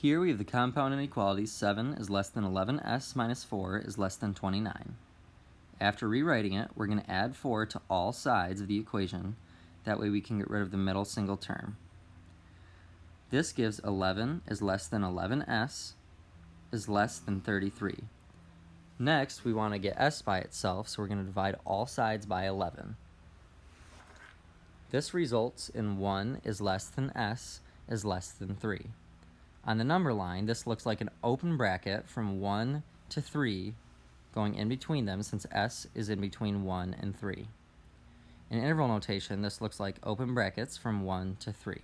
Here we have the compound inequality 7 is less than 11s minus 4 is less than 29. After rewriting it, we're going to add 4 to all sides of the equation. That way we can get rid of the middle single term. This gives 11 is less than 11s is less than 33. Next, we want to get s by itself, so we're going to divide all sides by 11. This results in 1 is less than s is less than 3. On the number line, this looks like an open bracket from 1 to 3 going in between them since s is in between 1 and 3. In interval notation, this looks like open brackets from 1 to 3.